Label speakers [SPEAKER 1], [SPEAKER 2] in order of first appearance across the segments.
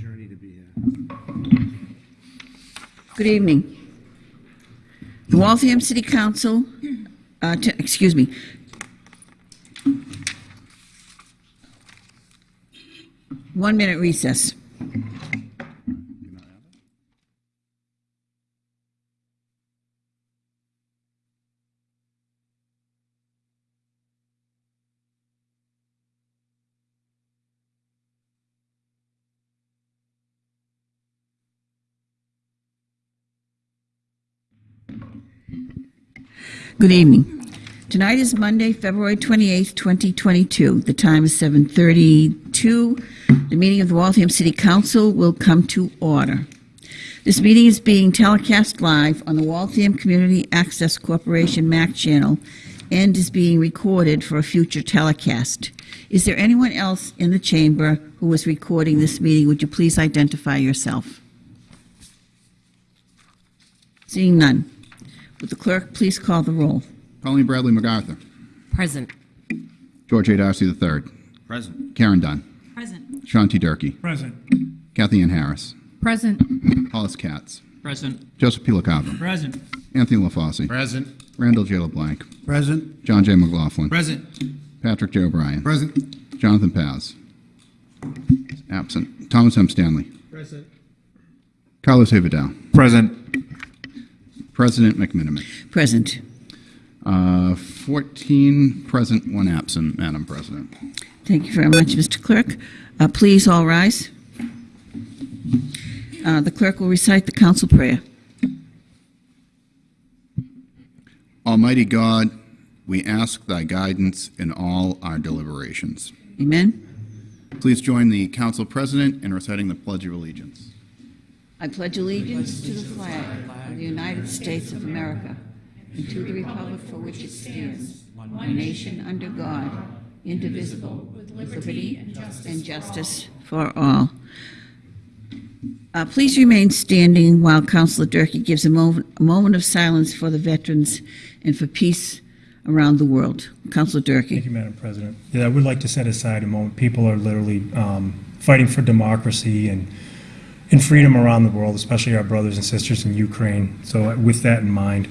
[SPEAKER 1] Journey to be here.
[SPEAKER 2] Good evening. The Waltham City Council, uh, t- excuse me. One minute recess. Good evening. Tonight is Monday, February 28th, 2022. The time is 7:32. The meeting of the Waltham City Council will come to order. This meeting is being telecast live on the Waltham Community Access Corporation MAC channel and is being recorded for a future telecast. Is there anyone else in the chamber who is recording this meeting? Would you please identify yourself? Seeing none. Would the clerk please call the roll?
[SPEAKER 3] Colleen Bradley MacArthur.
[SPEAKER 4] Present.
[SPEAKER 3] George A. Darcy III.
[SPEAKER 1] Present.
[SPEAKER 3] Karen Dunn.
[SPEAKER 4] Present.
[SPEAKER 3] Sean T. Durkee.
[SPEAKER 1] Present.
[SPEAKER 3] Kathy Ann Harris.
[SPEAKER 4] Present.
[SPEAKER 3] Hollis Katz.
[SPEAKER 1] Present.
[SPEAKER 3] Joseph P. LaCava.
[SPEAKER 1] Present.
[SPEAKER 3] Anthony LaFauci.
[SPEAKER 1] Present.
[SPEAKER 3] Randall J. LeBlanc.
[SPEAKER 1] Present.
[SPEAKER 3] John J. McLaughlin.
[SPEAKER 1] Present.
[SPEAKER 3] Patrick J. O'Brien.
[SPEAKER 1] Present.
[SPEAKER 3] Jonathan Paz. Absent. Thomas M. Stanley.
[SPEAKER 1] Present.
[SPEAKER 3] Carlos A. Vidal.
[SPEAKER 1] Present.
[SPEAKER 3] President McMenamin.
[SPEAKER 2] Present.
[SPEAKER 3] Uh, 14 present, one absent, Madam President.
[SPEAKER 2] Thank you very much, Mr. Clerk. Uh, Please all rise. Uh, The clerk will recite the council prayer.
[SPEAKER 3] Almighty God, we ask thy guidance in all our deliberations.
[SPEAKER 2] Amen.
[SPEAKER 3] Please join the council president in reciting the Pledge of Allegiance.
[SPEAKER 2] I pledge allegiance to the flag of the United States of America and to the republic for which it stands, one nation under God, indivisible, with liberty and justice for all. Uh, Please remain standing while Councilor Durkee gives a moment, a moment of silence for the veterans and for peace around the world. Councilor Durkee.
[SPEAKER 5] Thank you, Madam President. Yeah, I would like to set aside a moment. People are literally um, fighting for democracy and, and freedom around the world, especially our brothers and sisters in Ukraine. So uh, with that in mind,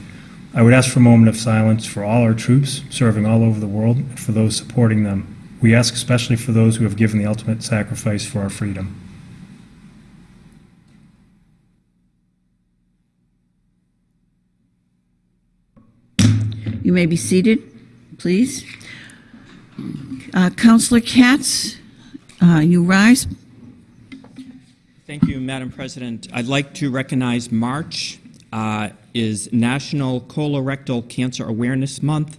[SPEAKER 5] I would ask for a moment of silence for all our troops serving all over the world and for those supporting them. We ask especially for those who have given the ultimate sacrifice for our freedom.
[SPEAKER 2] You may be seated, please. Uh, Councilor Katz, uh, you rise.
[SPEAKER 6] Thank you, Madam President. I'd like to recognize March uh, is National Colorectal Cancer Awareness Month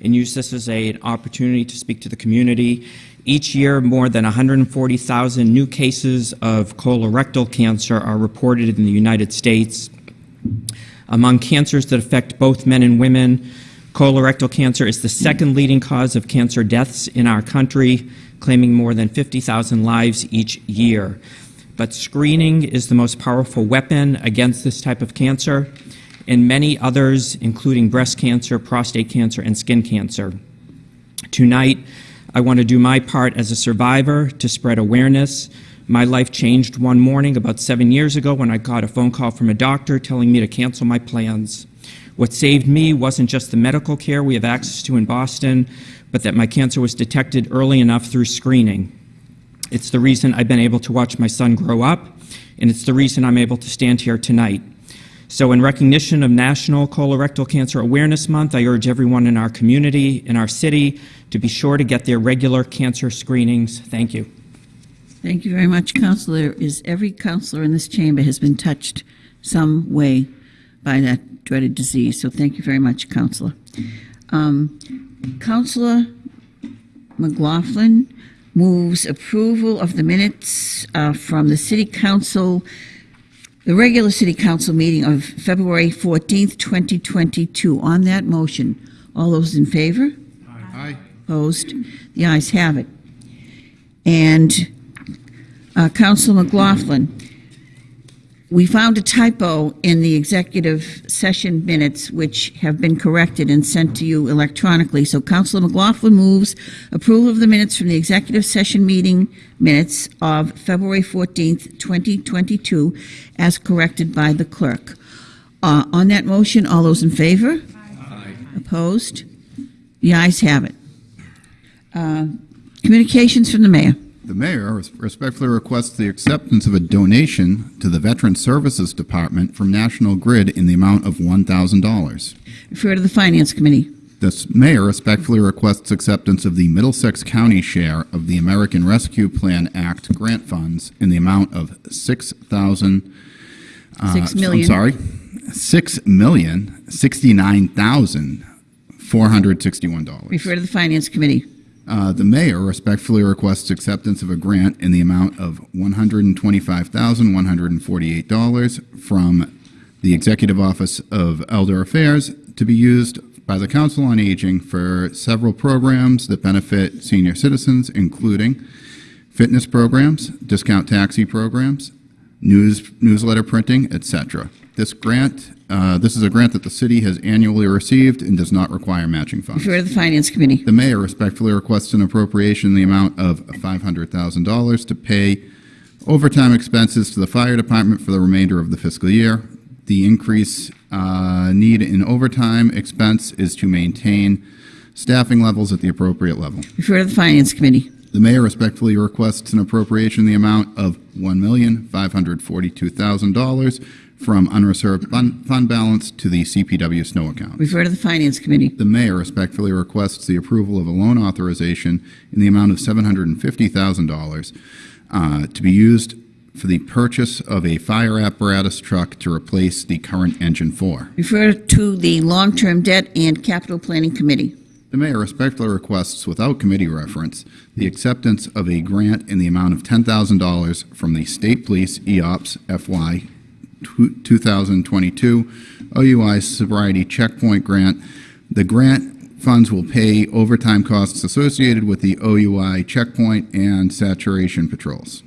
[SPEAKER 6] and use this as a, an opportunity to speak to the community. Each year, more than 140,000 new cases of colorectal cancer are reported in the United States. Among cancers that affect both men and women, colorectal cancer is the second leading cause of cancer deaths in our country, claiming more than 50,000 lives each year. But screening is the most powerful weapon against this type of cancer, and many others, including breast cancer, prostate cancer, and skin cancer. Tonight, I want to do my part as a survivor to spread awareness. My life changed one morning about seven years ago when I got a phone call from a doctor telling me to cancel my plans. What saved me wasn't just the medical care we have access to in Boston, but that my cancer was detected early enough through screening. It's the reason I've been able to watch my son grow up, and it's the reason I'm able to stand here tonight. So, in recognition of National Colorectal Cancer Awareness Month, I urge everyone in our community, in our city, to be sure to get their regular cancer screenings. Thank you.
[SPEAKER 2] Thank you very much, Counselor. Is every counselor in this chamber has been touched some way by that dreaded disease. So thank you very much, Counselor. Um, Counselor McLaughlin moves approval of the minutes uh, from the City Council, the regular City Council meeting of February 14th, 2022. On that motion, all those in favor?
[SPEAKER 3] Aye.
[SPEAKER 2] Opposed? The ayes have it. And uh, Council McLaughlin, we found a typo in the executive session minutes, which have been corrected and sent to you electronically. So Councilor McLaughlin moves approval of the minutes from the executive session meeting minutes of February 14th, 2022, as corrected by the clerk. Uh, On that motion, all those in favor? Aye. Opposed? The ayes have it. Uh, Communications from the mayor.
[SPEAKER 3] The mayor respectfully requests the acceptance of a donation to the Veteran Services Department from National Grid in the amount of $1,000.
[SPEAKER 2] Refer to the Finance Committee.
[SPEAKER 3] The mayor respectfully requests acceptance of the Middlesex County share of the American Rescue Plan Act grant funds in the amount of six thousand. uh,
[SPEAKER 2] Six million.
[SPEAKER 3] I'm sorry, six million sixty-nine thousand four hundred sixty-one dollars.
[SPEAKER 2] Refer to the Finance Committee.
[SPEAKER 3] Uh, the mayor respectfully requests acceptance of a grant in the amount of one hundred and twenty-five thousand one hundred and forty-eight dollars from the Executive Office of Elder Affairs to be used by the Council on Aging for several programs that benefit senior citizens, including fitness programs, discount taxi programs, news newsletter printing, etc. This grant, uh, this is a grant that the city has annually received and does not require matching funds.
[SPEAKER 2] Refer to the Finance Committee.
[SPEAKER 3] The mayor respectfully requests an appropriation in the amount of $500,000 to pay overtime expenses to the fire department for the remainder of the fiscal year. The increase uh, need in overtime expense is to maintain staffing levels at the appropriate level.
[SPEAKER 2] Refer to the Finance Committee.
[SPEAKER 3] The mayor respectfully requests an appropriation in the amount of $1,542,000 from unreserved fund fund balance to the CPW snow account.
[SPEAKER 2] Refer to the Finance Committee.
[SPEAKER 3] The mayor respectfully requests the approval of a loan authorization in the amount of $750,000 uh, to be used for the purchase of a fire apparatus truck to replace the current engine four.
[SPEAKER 2] Refer to the Long-Term Debt and Capital Planning Committee.
[SPEAKER 3] The mayor respectfully requests, without committee reference, the acceptance of a grant in the amount of $10,000 from the State Police EOPS FY 2022 OUI Sobriety Checkpoint Grant. The grant funds will pay overtime costs associated with the OUI checkpoint and saturation patrols.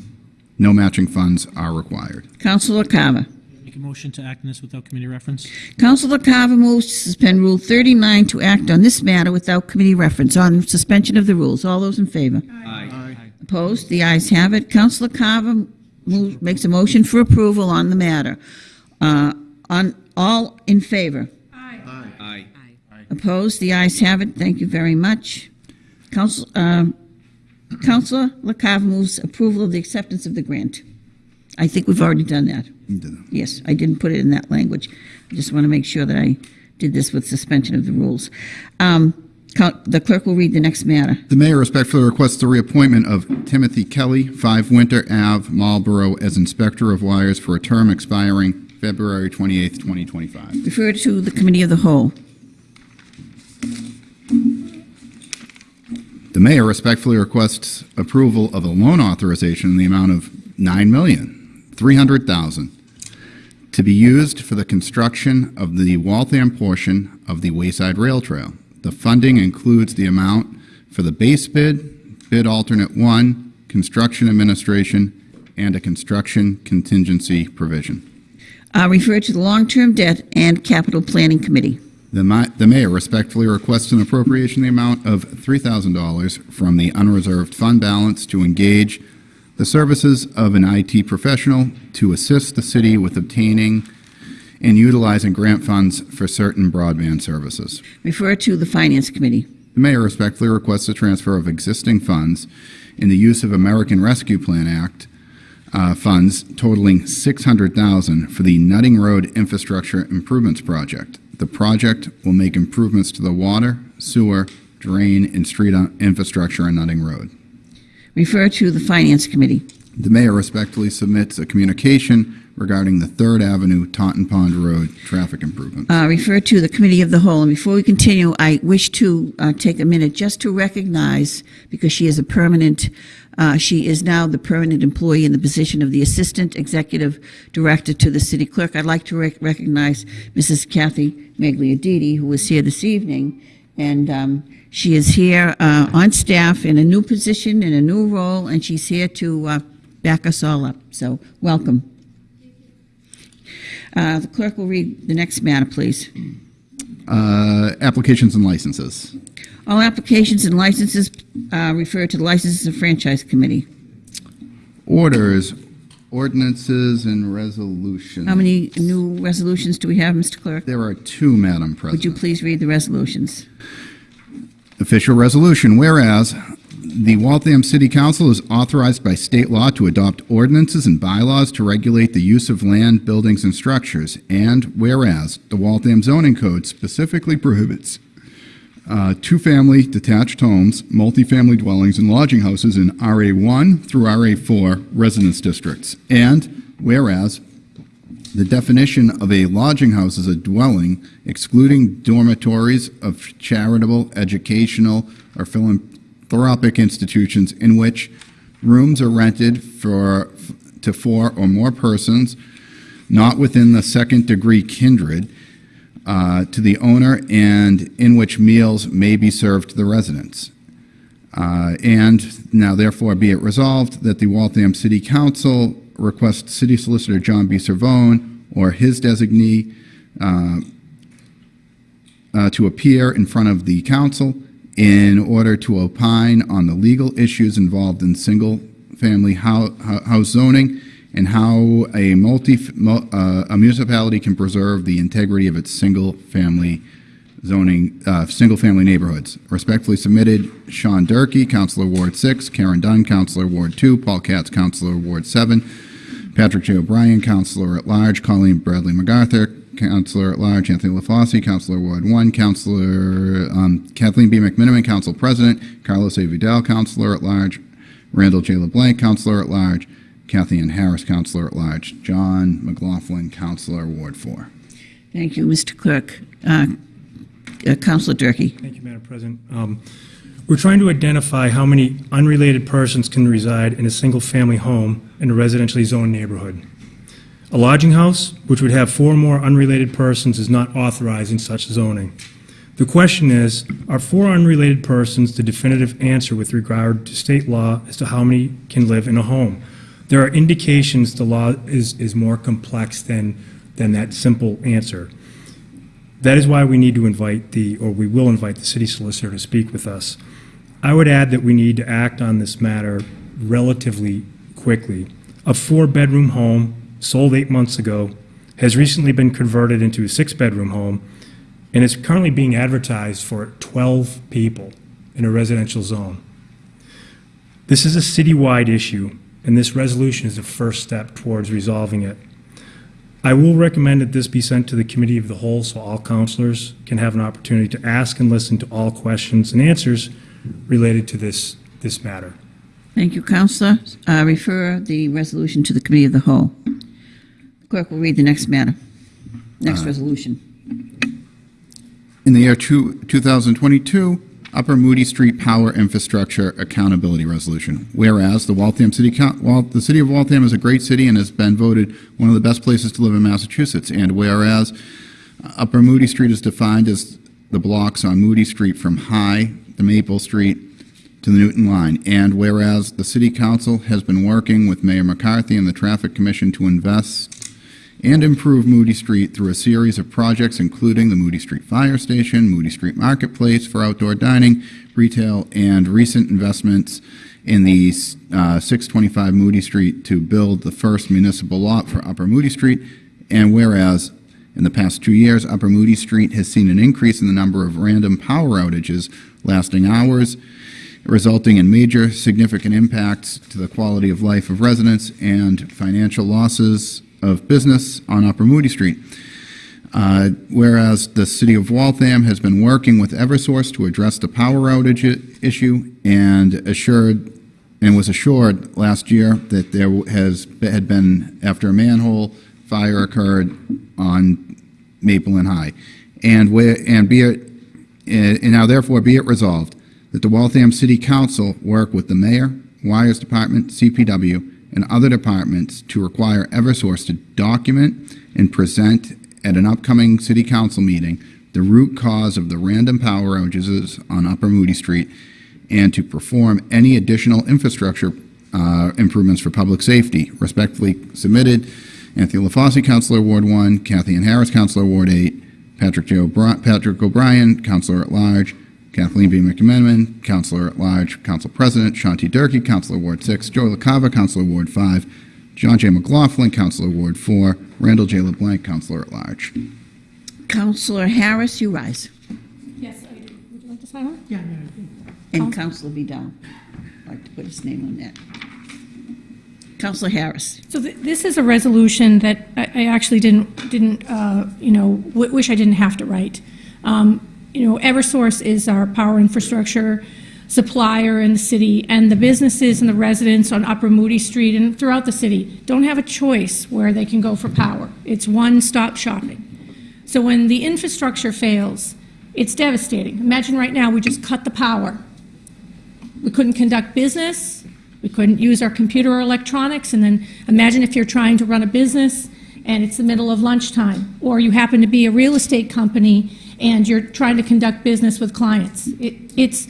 [SPEAKER 3] No matching funds are required.
[SPEAKER 2] Councilor Carver.
[SPEAKER 4] Make a motion to act on this without committee reference?
[SPEAKER 2] Councilor Carver moves to suspend Rule 39 to act on this matter without committee reference. On suspension of the rules. All those in favor?
[SPEAKER 1] Aye.
[SPEAKER 2] Opposed? The ayes have it. Councilor Carver moves, makes a motion for approval on the matter. Uh, On, all in favor?
[SPEAKER 1] Aye.
[SPEAKER 2] Opposed? The ayes have it. Thank you very much. Council, um, Councilor LaCava moves approval of the acceptance of the grant. I think we've already done that. Yes, I didn't put it in that language. I just want to make sure that I did this with suspension of the rules. Um, The clerk will read the next matter.
[SPEAKER 3] The mayor respectfully requests the reappointment of Timothy Kelly, 5 Winter Ave, Marlborough, as Inspector of Wires for a term expiring February 28, 2025.
[SPEAKER 2] Refer to the Committee of the Whole.
[SPEAKER 3] The mayor respectfully requests approval of a loan authorization in the amount of $9,300,000 to be used for the construction of the Waltham portion of the Wayside Rail Trail. The funding includes the amount for the base bid, bid alternate one, construction administration, and a construction contingency provision.
[SPEAKER 2] Uh, Refer to the Long-Term Debt and Capital Planning Committee.
[SPEAKER 3] The ma- the mayor respectfully requests an appropriation in the amount of $3,000 from the unreserved fund balance to engage the services of an IT professional to assist the city with obtaining and utilizing grant funds for certain broadband services.
[SPEAKER 2] Refer to the Finance Committee.
[SPEAKER 3] The mayor respectfully requests a transfer of existing funds in the use of American Rescue Plan Act uh, funds totaling 600,000 for the Nutting Road Infrastructure Improvements Project. The project will make improvements to the water, sewer, drain, and street uh, infrastructure on Nutting Road.
[SPEAKER 2] Refer to the Finance Committee.
[SPEAKER 3] The mayor respectfully submits a communication regarding the Third Avenue Taunton Pond Road traffic improvement.
[SPEAKER 2] Uh, Refer to the Committee of the Whole. And before we continue, I wish to uh, take a minute just to recognize, because she is a permanent, uh, she is now the permanent employee in the position of the Assistant Executive Director to the City Clerk. I'd like to rec- recognize Mrs. Kathy Magliaditi, who is here this evening. And um, she is here uh, on staff in a new position, in a new role, and she's here to uh, back us all up. So, welcome. Uh, The clerk will read the next matter, please.
[SPEAKER 3] Uh, Applications and licenses.
[SPEAKER 2] All applications and licenses uh, refer to the Licenses and Franchise Committee.
[SPEAKER 3] Orders, ordinances, and resolutions.
[SPEAKER 2] How many new resolutions do we have, Mr. Clerk?
[SPEAKER 3] There are two, Madam President.
[SPEAKER 2] Would you please read the resolutions?
[SPEAKER 3] Official resolution, whereas the Waltham City Council is authorized by state law to adopt ordinances and bylaws to regulate the use of land, buildings, and structures, and whereas the Waltham zoning code specifically prohibits uh, two-family detached homes, multifamily dwellings, and lodging houses in RA1 through RA4 residence districts, and whereas the definition of a lodging house is a dwelling, excluding dormitories of charitable, educational, or philanthropic institutions in which rooms are rented for, to four or more persons, not within the second degree kindred, uh, to the owner, and in which meals may be served to the residents. Uh, And now therefore be it resolved that the Waltham City Council requests City Solicitor John B. Cervone or his designee uh, uh, to appear in front of the council in order to opine on the legal issues involved in single-family hou- hou- house zoning and how a multi, uh, a municipality can preserve the integrity of its single-family zoning, uh, single-family neighborhoods. Respectfully submitted, Sean Durkee, Councilor Ward 6, Karen Dunn, Councilor Ward 2, Paul Katz, Councilor Ward 7, Patrick J. O'Brien, Councilor at Large, Colleen Bradley MacArthur, Councilor at Large, Anthony LaFauci, Councilor Ward 1, Councilor um, Kathleen B. McMenamin, Council President, Carlos A. Vidal, Councilor at Large, Randall J. LeBlanc, Councilor at Large, Kathy Ann Harris, Councilor at Large, John McLaughlin, Councilor Ward 4.
[SPEAKER 2] Thank you, Mr. Clerk. Uh, uh, Counselor Durkee.
[SPEAKER 5] Thank you, Madam President. Um, We're trying to identify how many unrelated persons can reside in a single-family home in a residentially zoned neighborhood. A lodging house, which would have four or more unrelated persons, is not authorized in such zoning. The question is, are four unrelated persons the definitive answer with regard to state law as to how many can live in a home? There are indications the law is, is more complex than, than that simple answer. That is why we need to invite the, or we will invite the city solicitor to speak with us. I would add that we need to act on this matter relatively quickly. A four-bedroom home sold eight months ago has recently been converted into a six-bedroom home, and is currently being advertised for 12 people in a residential zone. This is a citywide issue, and this resolution is the first step towards resolving it. I will recommend that this be sent to the committee of the whole so all counselors can have an opportunity to ask and listen to all questions and answers related to this, this matter.
[SPEAKER 2] Thank you, Counselor. Uh, Refer the resolution to the Committee of the Whole. The clerk will read the next matter. Next resolution.
[SPEAKER 3] In the year two- 2022, Upper Moody Street Power Infrastructure Accountability Resolution. Whereas the Waltham City, the city of Waltham is a great city and has been voted one of the best places to live in Massachusetts. And whereas Upper Moody Street is defined as the blocks on Moody Street from High to Maple Street to the Newton Line. And whereas the city council has been working with Mayor McCarthy and the Traffic Commission to invest and improve Moody Street through a series of projects including the Moody Street Fire Station, Moody Street Marketplace for outdoor dining, retail, and recent investments in the uh, 625 Moody Street to build the first municipal lot for Upper Moody Street. And whereas in the past two years, Upper Moody Street has seen an increase in the number of random power outages lasting hours, resulting in major significant impacts to the quality of life of residents and financial losses of business on Upper Moody Street. Uh, Whereas the city of Waltham has been working with Eversource to address the power outage issue and assured, and was assured last year that there has, had been, after a manhole fire occurred on Maple and High. And where, and be it, and now therefore be it resolved that the Waltham City Council work with the mayor, wires department, CPW, and other departments to require Eversource to document and present at an upcoming city council meeting the root cause of the random power outages on Upper Moody Street and to perform any additional infrastructure uh, improvements for public safety. Respectfully submitted, Anthony LaFauci, Councilor Ward 1, Kathy Ann Harris, Councilor Ward 8, Patrick O'Brien, Councilor at Large, Kathleen B. McMenamin, Counselor at Large, Council President, Sean T. Durkee, Counselor Ward 6, Joy LaCava, Counselor Ward 5, John J. McLaughlin, Counselor Ward 4, Randall J. LeBlanc, Counselor at Large.
[SPEAKER 2] Counselor Harris, you rise.
[SPEAKER 7] Yes, I do. Would you like to sign on? Yeah.
[SPEAKER 2] And Counselor Vidal. I'd like to put his name on that. Counselor Harris.
[SPEAKER 7] So th- this is a resolution that I I actually didn't, didn't, uh, you know, w- wish I didn't have to write. Um, You know, Eversource is our power infrastructure supplier in the city, and the businesses and the residents on Upper Moody Street and throughout the city don't have a choice where they can go for power. It's one-stop shopping. So when the infrastructure fails, it's devastating. Imagine right now, we just cut the power. We couldn't conduct business, we couldn't use our computer or electronics, and then imagine if you're trying to run a business and it's the middle of lunchtime, or you happen to be a real estate company and you're trying to conduct business with clients. It, it's,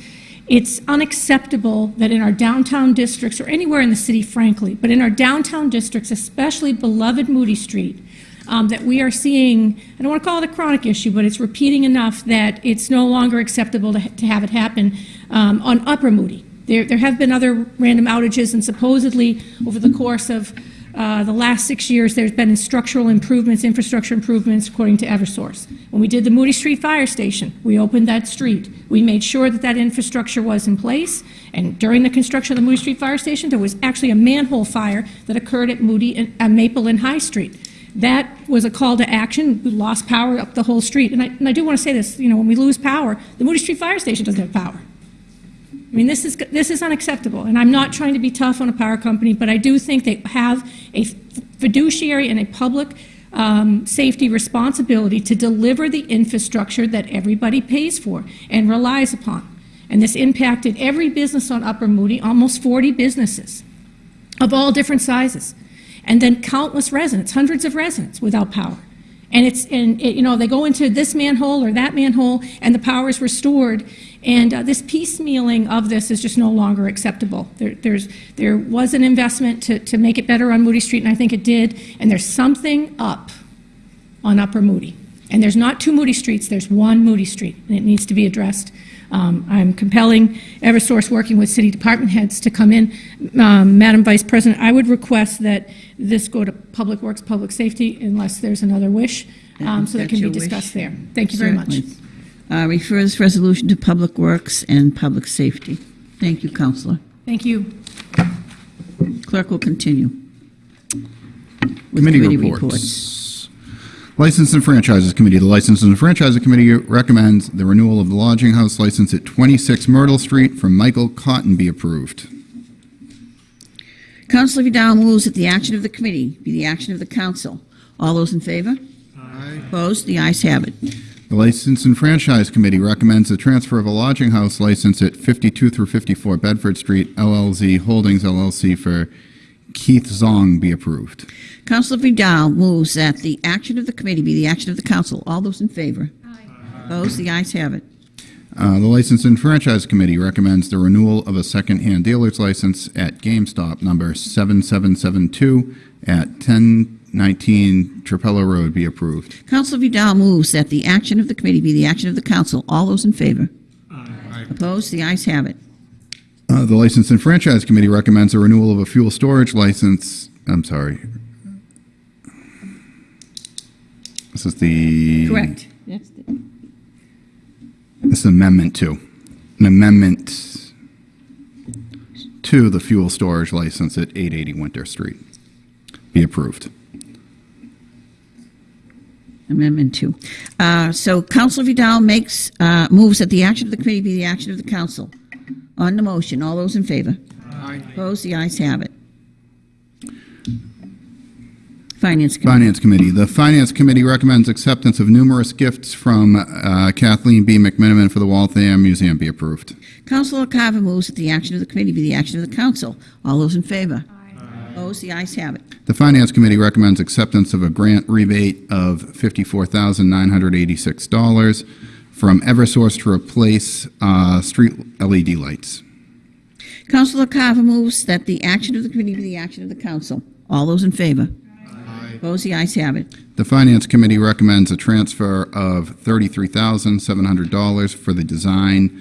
[SPEAKER 7] it's unacceptable that in our downtown districts, or anywhere in the city, frankly, but in our downtown districts, especially beloved Moody Street, um, that we are seeing, I don't want to call it a chronic issue, but it's repeating enough that it's no longer acceptable to, to have it happen um, on Upper Moody. There, there have been other random outages, and supposedly over the course of uh, the last six years, there's been structural improvements, infrastructure improvements, according to Eversource. When we did the Moody Street Fire Station, we opened that street. We made sure that that infrastructure was in place, and during the construction of the Moody Street Fire Station, there was actually a manhole fire that occurred at Moody and uh, Maple and High Street. That was a call to action. We lost power up the whole street. And I, and I do want to say this, you know, when we lose power, the Moody Street Fire Station doesn't have power. I mean, this is, this is unacceptable, and I'm not trying to be tough on a power company, but I do think they have a fiduciary and a public um, safety responsibility to deliver the infrastructure that everybody pays for and relies upon. And this impacted every business on Upper Moody, almost 40 businesses of all different sizes, and then countless residents, hundreds of residents without power. And it's, and it, you know, they go into this manhole or that manhole, and the power is restored. And uh, this piecemealing of this is just no longer acceptable. There, there's, there was an investment to, to make it better on Moody Street, and I think it did. And there's something up on Upper Moody. And there's not two Moody Streets, there's one Moody Street, and it needs to be addressed. Um, I'm compelling Eversource, working with city department heads, to come in. Um, Madam Vice President, I would request that this go to Public Works, Public Safety, unless there's another wish, um, so that can be
[SPEAKER 2] your wish.
[SPEAKER 7] discussed there. Thank you very much.
[SPEAKER 2] Certainly. Uh, Refer this resolution to Public Works and Public Safety. Thank you, Counselor.
[SPEAKER 7] Thank you.
[SPEAKER 2] Clerk will continue. with
[SPEAKER 3] Committee reports. License and Franchises Committee. The License and Franchises Committee recommends the renewal of the lodging house license at 26 Myrtle Street from Michael Cotton be approved.
[SPEAKER 2] Councilor Vidal moves that the action of the committee be the action of the council. All those in favor? Aye. Opposed? The ayes have it.
[SPEAKER 3] The License and Franchise Committee recommends the transfer of a lodging house license at 52 through 54 Bedford Street, LLZ Holdings LLC for Keith Zong be approved.
[SPEAKER 2] Counselor Vidal moves that the action of the committee be the action of the council. All those in favor? Aye. Opposed? The ayes have it.
[SPEAKER 3] Uh, The License and Franchise Committee recommends the renewal of a second-hand dealer's license at GameStop number 7772 at 1019 Trapelo Road be approved.
[SPEAKER 2] Counselor Vidal moves that the action of the committee be the action of the council. All those in favor? Aye. Opposed? The ayes have it.
[SPEAKER 3] Uh, The License and Franchise Committee recommends a renewal of a fuel storage license, I'm sorry. This is the...
[SPEAKER 2] Correct. That's
[SPEAKER 3] This is Amendment 2. An amendment to the fuel storage license at 880 Winter Street. Be approved.
[SPEAKER 2] Amendment two. Uh, So Counselor Vidal makes, uh, moves that the action of the committee be the action of the council. On the motion, all those in favor? Aye. Opposed? The ayes have it. Finance Committee.
[SPEAKER 3] Finance Committee. The Finance Committee recommends acceptance of numerous gifts from uh, Kathleen B. McMenamin for the Waltham Museum be approved.
[SPEAKER 2] Counselor Carver moves that the action of the committee be the action of the council. All those in favor? Aye. Opposed? The ayes have it.
[SPEAKER 3] The Finance Committee recommends acceptance of a grant rebate of $54,986 from Eversource to replace uh, street LED lights.
[SPEAKER 2] Councilor Carver moves that the action of the committee be the action of the council. All those in favor? Aye. Opposed? The ayes have it.
[SPEAKER 3] The Finance Committee recommends a transfer of $33,700 for the design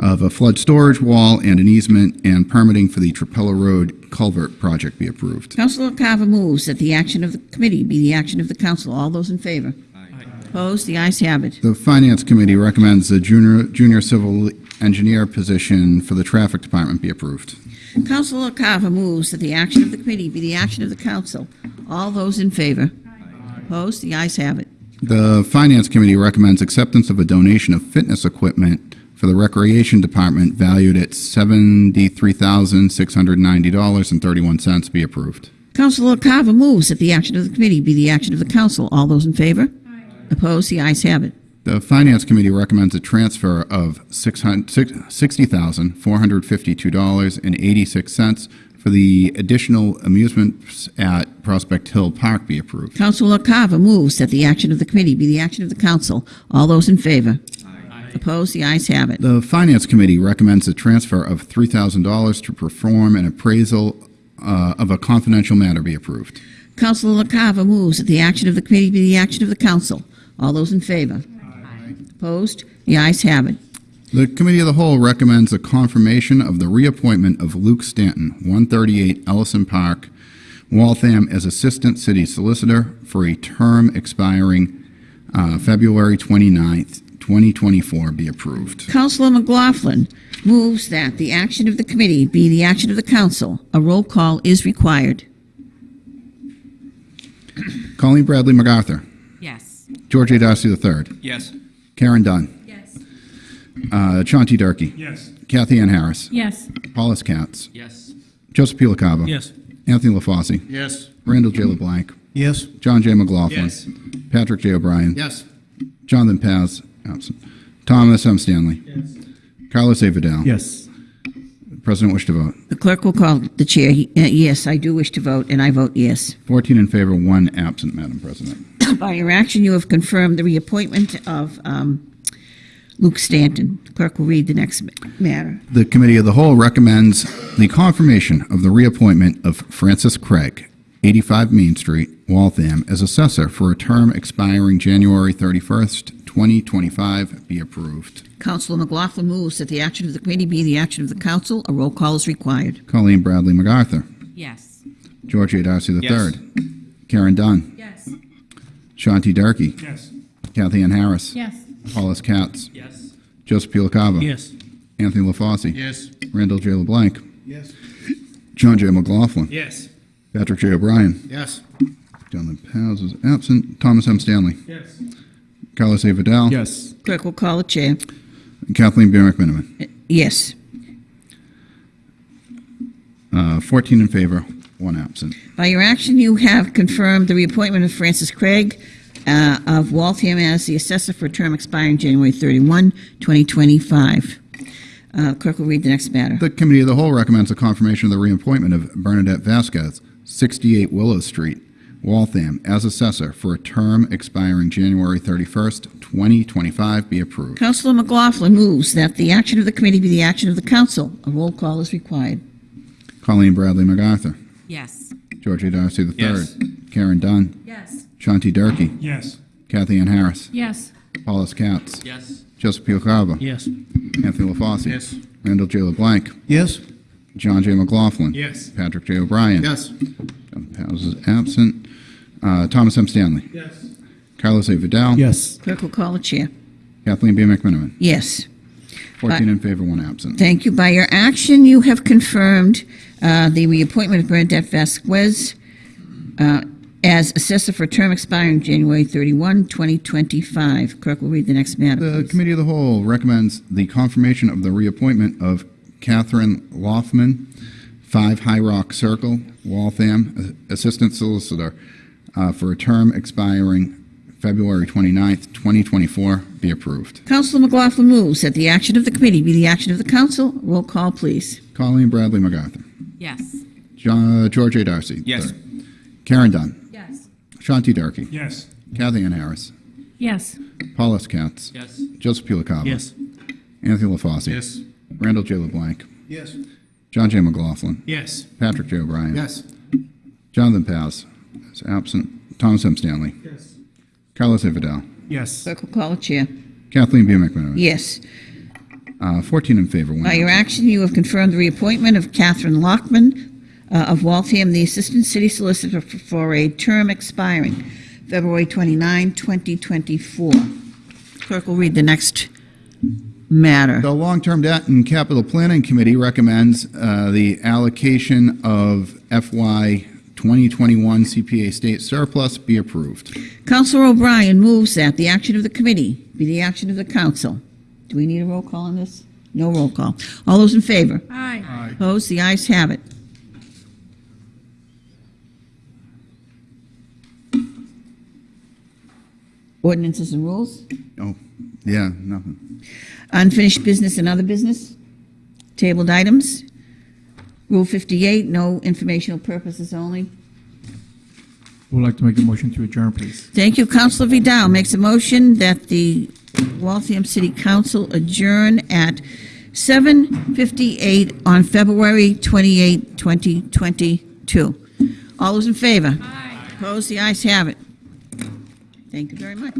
[SPEAKER 3] of a flood storage wall and an easement and permitting for the Trapelo Road culvert project be approved.
[SPEAKER 2] Councilor Carver moves that the action of the committee be the action of the council. All those in favor? Opposed? The ayes have it.
[SPEAKER 3] The Finance Committee recommends the junior, junior civil engineer position for the Traffic Department be approved.
[SPEAKER 2] Councilor Carver moves that the action of the committee be the action of the council. All those in favor? Opposed? The ayes have it.
[SPEAKER 3] The Finance Committee recommends acceptance of a donation of fitness equipment for the Recreation Department valued at $73,690.31 be approved.
[SPEAKER 2] Councilor Carver moves that the action of the committee be the action of the council. All those in favor? Opposed? The ayes have it.
[SPEAKER 3] The Finance Committee recommends a transfer of $600 $60,452.86 for the additional amusements at Prospect Hill Park be approved.
[SPEAKER 2] Councilor Carver moves that the action of the committee be the action of the council. All those in favor? Opposed? The ayes have it.
[SPEAKER 3] The Finance Committee recommends a transfer of $3,000 to perform an appraisal uh, of a confidential matter be approved.
[SPEAKER 2] Councilor Carver moves that the action of the committee be the action of the council. All those in favor? Opposed? The ayes have it.
[SPEAKER 3] The Committee of the Whole recommends a confirmation of the reappointment of Luke Stanton, 138 Ellison Park, Waltham, as Assistant City Solicitor for a term expiring uh, February 29th, 2024, be approved.
[SPEAKER 2] Councilor McLaughlin moves that the action of the committee be the action of the council. A roll call is required.
[SPEAKER 3] Colleen Bradley MacArthur. George A. Darcy III,
[SPEAKER 1] Yes.
[SPEAKER 3] Karen Dunn,
[SPEAKER 8] Yes.
[SPEAKER 3] uh, Chauncey Durkee,
[SPEAKER 5] Yes.
[SPEAKER 3] Kathy Ann Harris,
[SPEAKER 7] Yes.
[SPEAKER 3] Paul J. Katz,
[SPEAKER 6] Yes.
[SPEAKER 3] Joseph P. LaCava,
[SPEAKER 4] Yes.
[SPEAKER 3] Anthony LaFauci,
[SPEAKER 1] Yes.
[SPEAKER 3] Randall J. LeBlanc,
[SPEAKER 1] Yes.
[SPEAKER 3] John J. McLaughlin,
[SPEAKER 1] Yes.
[SPEAKER 3] Patrick J. O'Brien,
[SPEAKER 1] Yes.
[SPEAKER 3] Jonathan Paz, absent. Thomas M. Stanley. Yes. Carlos A. Vidal.
[SPEAKER 5] Yes.
[SPEAKER 3] The President wish to vote.
[SPEAKER 2] The clerk will call the chair. He- uh, Yes, I do wish to vote, and I vote yes.
[SPEAKER 3] 14 in favor, one absent, Madam President.
[SPEAKER 2] By your action, you have confirmed the reappointment of um, Luke Stanton. Clerk will read the next matter.
[SPEAKER 3] The Committee of the Whole recommends the confirmation of the reappointment of Francis Craig, 85 Main Street, Waltham, as assessor for a term expiring January 31st, 2025, be approved.
[SPEAKER 2] Councilor McLaughlin moves that the action of the committee be the action of the council. A roll call is required.
[SPEAKER 3] Colleen Bradley MacArthur,
[SPEAKER 8] Yes.
[SPEAKER 3] George A. Darcy III,
[SPEAKER 1] Yes.
[SPEAKER 3] Karen Dunn,
[SPEAKER 8] Yes.
[SPEAKER 3] Shanti Durkee,
[SPEAKER 5] Yes.
[SPEAKER 3] Kathy Ann Harris,
[SPEAKER 7] Yes.
[SPEAKER 3] Paul J. Katz,
[SPEAKER 6] Yes.
[SPEAKER 3] Joseph P. LaCava,
[SPEAKER 4] Yes.
[SPEAKER 3] Anthony LaFauci,
[SPEAKER 1] Yes.
[SPEAKER 3] Randall J. LeBlanc,
[SPEAKER 1] Yes.
[SPEAKER 3] John J. McLaughlin,
[SPEAKER 1] Yes.
[SPEAKER 3] Patrick J. O'Brien,
[SPEAKER 1] Yes.
[SPEAKER 3] Jonathan Paz is absent, Thomas M. Stanley,
[SPEAKER 5] Yes.
[SPEAKER 3] Carlos A. Vidal,
[SPEAKER 5] Yes.
[SPEAKER 2] Clerk will call the chair.
[SPEAKER 3] Kathleen B. McMenamin.
[SPEAKER 2] Yes.
[SPEAKER 3] Uh, 14 in favor, one absent.
[SPEAKER 2] By your action, you have confirmed the reappointment of Francis Craig uh, of Waltham as the assessor for a term expiring January 31, 2025. Uh, Clerk will read the next matter.
[SPEAKER 3] The Committee of the Whole recommends a confirmation of the reappointment of Bernadette Vasquez, 68 Willow Street, Waltham, as assessor for a term expiring January 31st, 2025, be approved.
[SPEAKER 2] Councilor McLaughlin moves that the action of the committee be the action of the council. A roll call is required.
[SPEAKER 3] Colleen Bradley MacArthur,
[SPEAKER 8] Yes.
[SPEAKER 3] George A. Darcy III,
[SPEAKER 1] Yes.
[SPEAKER 3] Karen Dunn,
[SPEAKER 8] Yes.
[SPEAKER 3] Shanti Durkee,
[SPEAKER 5] Yes.
[SPEAKER 3] Kathy Ann Harris,
[SPEAKER 7] Yes.
[SPEAKER 3] Paul J. Katz,
[SPEAKER 6] Yes.
[SPEAKER 3] Joseph P. LaCava,
[SPEAKER 4] Yes.
[SPEAKER 3] Anthony LaFauci,
[SPEAKER 1] Yes.
[SPEAKER 3] Randall J. LeBlanc,
[SPEAKER 1] Yes.
[SPEAKER 3] John J. McLaughlin,
[SPEAKER 1] Yes.
[SPEAKER 3] Patrick J. O'Brien,
[SPEAKER 1] Yes.
[SPEAKER 3] John Paz is absent, uh, Thomas M. Stanley,
[SPEAKER 5] Yes.
[SPEAKER 3] Carlos A. Vidal,
[SPEAKER 5] Yes.
[SPEAKER 2] Clerk will call the chair.
[SPEAKER 3] Kathleen B. McMenamin.
[SPEAKER 2] Yes.
[SPEAKER 3] 14 in favor, one absent.
[SPEAKER 2] Thank you. By your action, you have confirmed uh, the reappointment of Bernadette Vasquez uh, as assessor for a term expiring January 31, 2025. Clerk will read the next matter.
[SPEAKER 3] The
[SPEAKER 2] please.
[SPEAKER 3] Committee of the Whole recommends the confirmation of the reappointment of Catherine Loffman, 5 High Rock Circle, Waltham, Assistant Solicitor, uh, for a term expiring February 29th, 2024, be approved.
[SPEAKER 2] Councilor McLaughlin moves that the action of the committee be the action of the council. Roll call, please.
[SPEAKER 3] Colleen Bradley MacArthur.
[SPEAKER 8] Yes.
[SPEAKER 3] John, uh, George A. Darcy.
[SPEAKER 1] Yes.
[SPEAKER 3] III. Karen Dunn.
[SPEAKER 8] Yes.
[SPEAKER 3] Shanti Durkee.
[SPEAKER 5] Yes.
[SPEAKER 3] Kathy Ann Harris.
[SPEAKER 7] Yes.
[SPEAKER 3] Paul J. Katz.
[SPEAKER 6] Yes.
[SPEAKER 3] Joseph P.
[SPEAKER 4] Yes.
[SPEAKER 3] Anthony LaFauci.
[SPEAKER 1] Yes.
[SPEAKER 3] Randall J. LeBlanc.
[SPEAKER 1] Yes.
[SPEAKER 3] John J. McLaughlin.
[SPEAKER 1] Yes.
[SPEAKER 3] Patrick J. O'Brien.
[SPEAKER 1] Yes.
[SPEAKER 3] Jonathan Paz is absent. Thomas M. Stanley. Yes. Carlos Vidal.
[SPEAKER 5] Yes.
[SPEAKER 2] Clerk will call the chair.
[SPEAKER 3] Kathleen B. McMenamin.
[SPEAKER 2] Yes.
[SPEAKER 3] Uh, 14 in favor, one
[SPEAKER 2] By your
[SPEAKER 3] absent.
[SPEAKER 2] action, you have confirmed the reappointment of Catherine Lockman uh, of Waltham, the Assistant City Solicitor for- for a term expiring February 29, 2024. Clerk will read the next matter.
[SPEAKER 3] The Long-Term Debt and Capital Planning Committee recommends uh, the allocation of FY 2021 CPA state surplus be approved.
[SPEAKER 2] Counselor O'Brien moves that the action of the committee be the action of the council. Do we need a roll call on this? No roll call. All those in favor?
[SPEAKER 7] Aye.
[SPEAKER 2] Opposed? The ayes have it. Ordinances and rules?
[SPEAKER 3] Oh, yeah, nothing.
[SPEAKER 2] Unfinished business and other business? Tabled items? Rule 58, no informational purposes only.
[SPEAKER 8] We would like to make a motion to adjourn, please.
[SPEAKER 2] Thank you. Counselor Vidal makes a motion that the Waltham City Council adjourn at 7:58 on February 28, 2022. All those in favor? Aye. Opposed? The ayes have it. Thank you very much.